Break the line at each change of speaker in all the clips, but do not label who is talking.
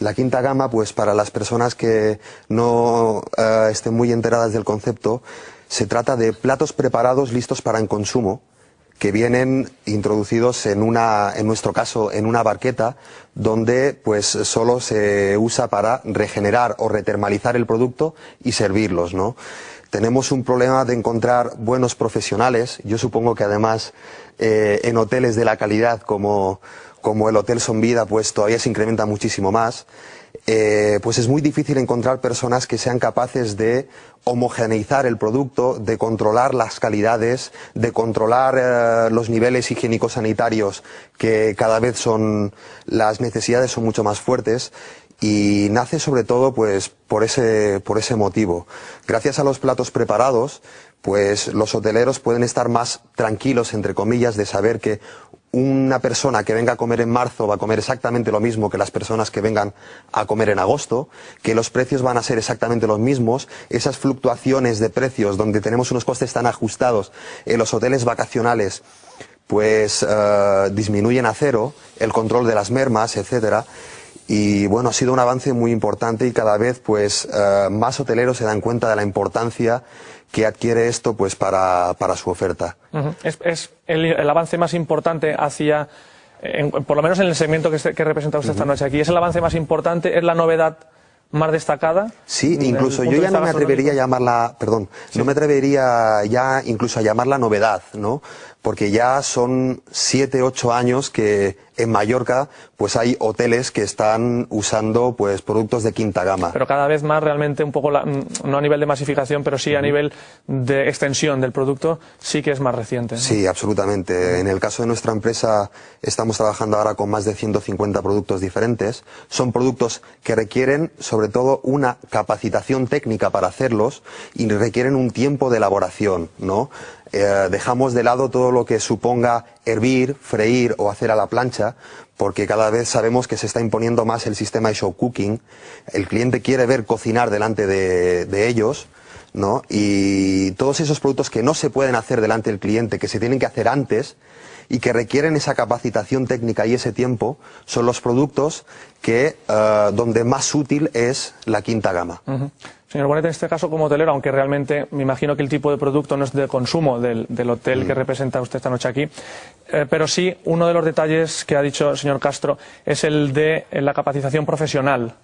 La quinta gama, pues para las personas que no eh, estén muy enteradas del concepto, se trata de platos preparados listos para el consumo, que vienen introducidos en una, en nuestro caso, en una barqueta, donde pues solo se usa para regenerar o retermalizar el producto y servirlos, ¿no? Tenemos un problema de encontrar buenos profesionales. Yo supongo que además eh, en hoteles de la calidad como, como el Hotel Son Vida, pues todavía se incrementa muchísimo más. Eh, pues es muy difícil encontrar personas que sean capaces de homogeneizar el producto, de controlar las calidades, de controlar eh, los niveles higiénicos sanitarios que cada vez son las necesidades son mucho más fuertes y nace sobre todo pues por ese por ese motivo. Gracias a los platos preparados, pues los hoteleros pueden estar más tranquilos entre comillas de saber que una persona que venga a comer en marzo va a comer exactamente lo mismo que las personas que vengan a comer en agosto, que los precios van a ser exactamente los mismos, esas fluctuaciones de precios donde tenemos unos costes tan ajustados en los hoteles vacacionales pues eh, disminuyen a cero, el control de las mermas, etcétera. Y bueno, ha sido un avance muy importante y cada vez pues eh, más hoteleros se dan cuenta de la importancia que adquiere esto pues para, para su oferta.
Es, el, avance más importante hacia, por lo menos en el segmento que, que representa usted esta noche aquí, es el avance más importante, es la novedad más destacada.
Sí, incluso yo ya no me atrevería a llamarla, perdón, no me atrevería ya incluso a llamarla novedad, ¿no? Porque ya son siete, ocho años que en Mallorca pues hay hoteles que están usando pues productos de quinta gama.
Pero cada vez más realmente un poco, no a nivel de masificación, pero sí a nivel de extensión del producto, sí que es más reciente.
Sí, absolutamente. En el caso de nuestra empresa estamos trabajando ahora con más de 150 productos diferentes. Son productos que requieren sobre todo una capacitación técnica para hacerlos y requieren un tiempo de elaboración, ¿no? Eh, dejamos de lado todo lo que suponga hervir, freír o hacer a la plancha, porque cada vez sabemos que se está imponiendo más el sistema de show cooking. El cliente quiere ver cocinar delante de, ellos, ¿no? Y todos esos productos que no se pueden hacer delante del cliente, que se tienen que hacer antes y que requieren esa capacitación técnica y ese tiempo, son los productos que eh, donde más útil es la quinta gama.
Señor Bonet, en este caso como hotelero, aunque realmente me imagino que el tipo de producto no es de consumo del, hotel que mm. representa usted esta noche aquí, eh, pero sí uno de los detalles que ha dicho el señor Castro es el de la capacitación profesional.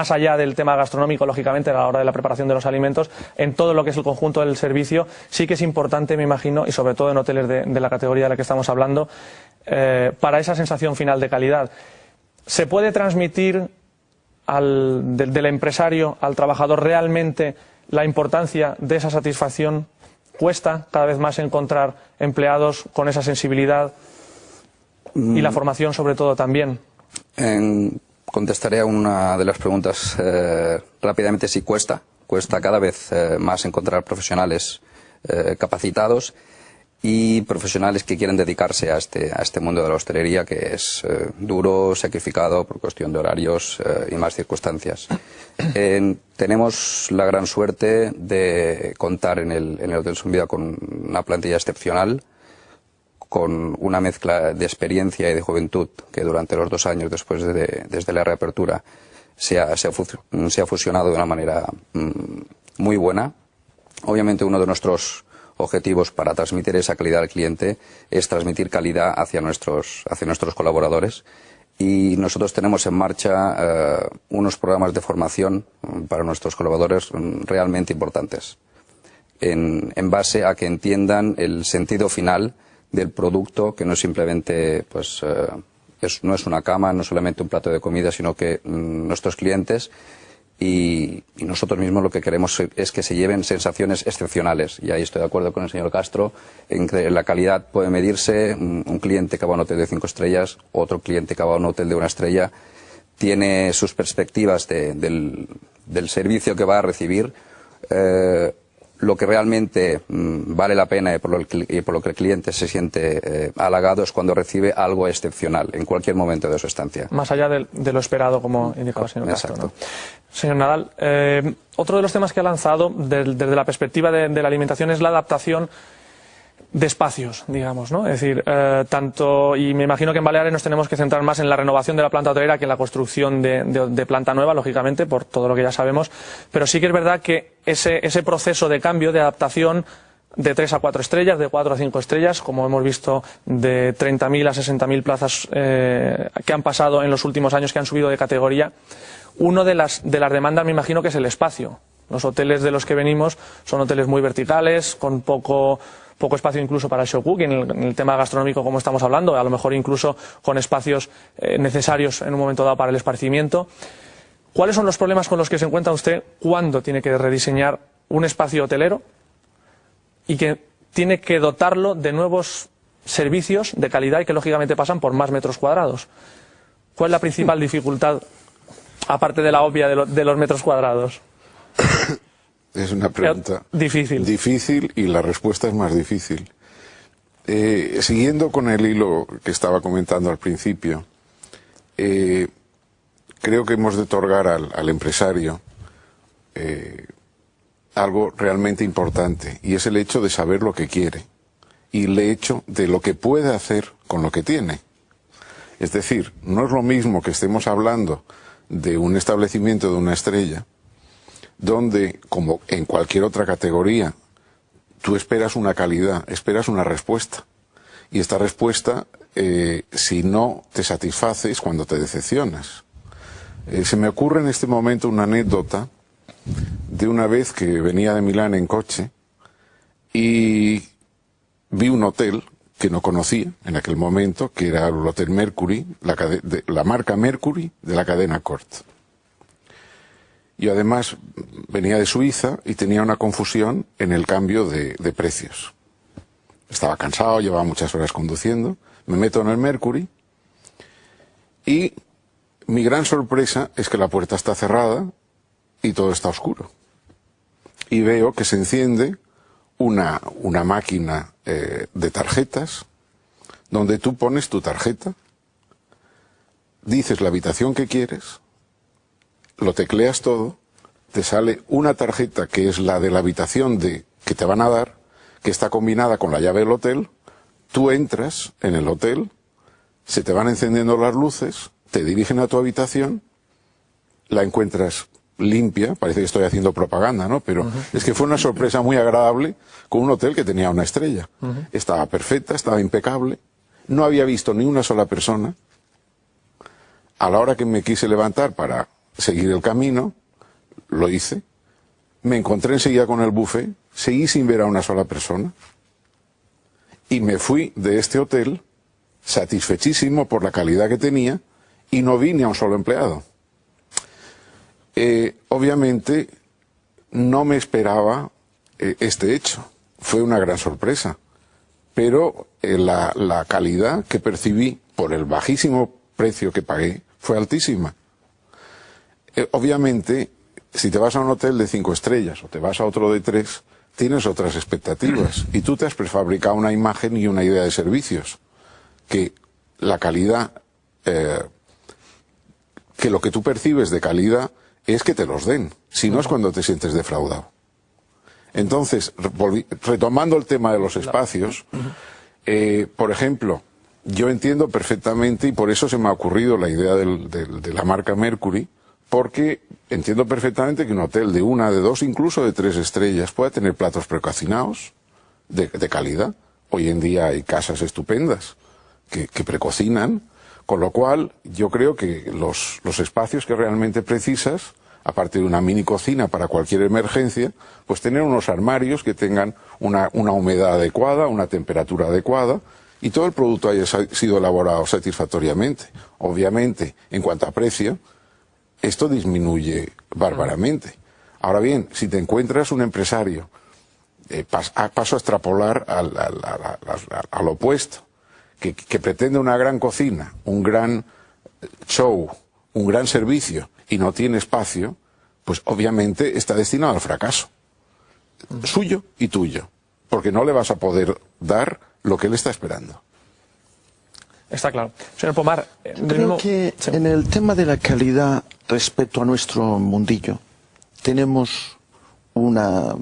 Más allá del tema gastronómico, lógicamente, a la hora de la preparación de los alimentos, en todo lo que es el conjunto del servicio, sí que es importante, me imagino, y sobre todo en hoteles de, la categoría de la que estamos hablando, eh, para esa sensación final de calidad. ¿Se puede transmitir del, empresario al trabajador realmente la importancia de esa satisfacción cuesta cada vez más encontrar empleados con esa sensibilidad y la mm. formación sobre todo también.
Contestaré a una de las preguntas eh, rápidamente si cuesta. Cuesta cada vez eh, más encontrar profesionales eh, capacitados y profesionales que quieren dedicarse a este, a este mundo de la hostelería que es duro, sacrificado por cuestión de horarios y más circunstancias. tenemos la gran suerte de contar en el, en el Hotel Sumbida con una plantilla excepcional, con una mezcla de experiencia y de juventud que durante los dos años después de, desde la reapertura se ha, fusionado de una manera mm, muy buena. Obviamente uno de nuestros objetivos para transmitir esa calidad al cliente es transmitir calidad hacia nuestros, hacia nuestros colaboradores. Y nosotros tenemos en marcha eh, unos programas de formación mm, para nuestros colaboradores mm, realmente importantes, en, base a que entiendan el sentido final del producto, que no es simplemente, pues, eh, es, no es una cama, no solamente un plato de comida, sino que mm, nuestros clientes y, nosotros mismos lo que queremos es que se lleven sensaciones excepcionales. Y ahí estoy de acuerdo con el señor Castro en que la calidad puede medirse. Un, cliente que va a un hotel de cinco estrellas, otro cliente que va a un hotel de una estrella, tiene sus perspectivas del, servicio que va a recibir. Eh, lo que realmente mm, vale la pena y por, lo, que el cliente se siente eh, halagado es cuando recibe algo excepcional en cualquier momento de su estancia.
Más allá de, lo esperado, como indicaba el señor Castro. Señor Nadal, eh, otro de los temas que ha lanzado desde la perspectiva de, la alimentación es la adaptación de espacios, digamos, ¿no? Es decir, eh, tanto, y me imagino que en Baleares nos tenemos que centrar más en la renovación de la planta hotelera que en la construcción de, planta nueva, lógicamente, por todo lo que ya sabemos, pero sí que es verdad que ese, ese proceso de cambio, de adaptación, de 3 a 4 estrellas, de 4 a 5 estrellas, como hemos visto, de 30.000 a 60.000 plazas eh, que han pasado en los últimos años, que han subido de categoría. Uno de las, de las demandas, me imagino, que es el espacio. Los hoteles de los que venimos son hoteles muy verticales, con poco, poco espacio incluso para el show cooking, en el, tema gastronómico como estamos hablando, a lo mejor incluso con espacios eh, necesarios en un momento dado para el esparcimiento. ¿Cuáles son los problemas con los que se encuentra usted cuando tiene que rediseñar un espacio hotelero y que tiene que dotarlo de nuevos servicios de calidad y que lógicamente pasan por más metros cuadrados? ¿Cuál es la principal dificultad, aparte de la obvia de los metros cuadrados?
Es una pregunta
difícil.
Difícil y la respuesta es más difícil. Eh, siguiendo con el hilo que estaba comentando al principio, eh, creo que hemos de otorgar al, empresario eh, algo realmente importante y es el hecho de saber lo que quiere y el hecho de lo que puede hacer con lo que tiene. Es decir, no es lo mismo que estemos hablando de un establecimiento de una estrella donde, como en cualquier otra categoría, tú esperas una calidad, esperas una respuesta. Y esta respuesta, eh, si no te satisface, es cuando te decepcionas. Eh, se me ocurre en este momento una anécdota de una vez que venía de Milán en coche y vi un hotel que no conocía en aquel momento, que era el Hotel Mercury, la, la marca Mercury de la cadena Cort. Y además venía de Suiza y tenía una confusión en el cambio de, precios. Estaba cansado, llevaba muchas horas conduciendo, me meto en el Mercury y mi gran sorpresa es que la puerta está cerrada y todo está oscuro. Y veo que se enciende una, una máquina eh, de tarjetas donde tú pones tu tarjeta, dices la habitación que quieres, lo tecleas todo, te sale una tarjeta que es la de la habitación de, que te van a dar, que está combinada con la llave del hotel, tú entras en el hotel, se te van encendiendo las luces, te dirigen a tu habitación, la encuentras limpia, parece que estoy haciendo propaganda, ¿no? Pero es que fue una sorpresa muy agradable con un hotel que tenía una estrella. Estaba perfecta, estaba impecable, no había visto ni una sola persona. A la hora que me quise levantar para seguir el camino, lo hice, me encontré enseguida con el buffet, seguí sin ver a una sola persona y me fui de este hotel satisfechísimo por la calidad que tenía y no vi ni a un solo empleado. Eh, obviamente no me esperaba eh, este hecho, fue una gran sorpresa, pero eh, la, la calidad que percibí por el bajísimo precio que pagué fue altísima. Eh, obviamente, si te vas a un hotel de cinco estrellas o te vas a otro de tres, tienes otras expectativas. Y tú te has prefabricado una imagen y una idea de servicios que la calidad, eh, que lo que tú percibes de calidad es que te los den, si no es cuando te sientes defraudado. Entonces, retomando el tema de los espacios, eh, por ejemplo, yo entiendo perfectamente, y por eso se me ha ocurrido la idea de la marca Mercury, porque entiendo perfectamente que un hotel de una, de dos, incluso de tres estrellas pueda tener platos precocinados de, calidad. Hoy en día hay casas estupendas que, precocinan, con lo cual yo creo que los, espacios que realmente precisas, aparte de una mini cocina para cualquier emergencia, pues tener unos armarios que tengan una humedad adecuada, una temperatura adecuada, y todo el producto haya sido elaborado satisfactoriamente. Obviamente, en cuanto a precio, esto disminuye bárbaramente. Ahora bien, si te encuentras un empresario, eh, paso a extrapolar al, opuesto, que, pretende una gran cocina, un gran show, un gran servicio y no tiene espacio, pues obviamente está destinado al fracaso. Suyo y tuyo. Porque no le vas a poder dar lo que él está esperando.
Está claro. Señor Pomar,
eh, creo que en el tema de la calidad respecto a nuestro mundillo tenemos una,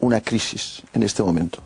una crisis en este momento.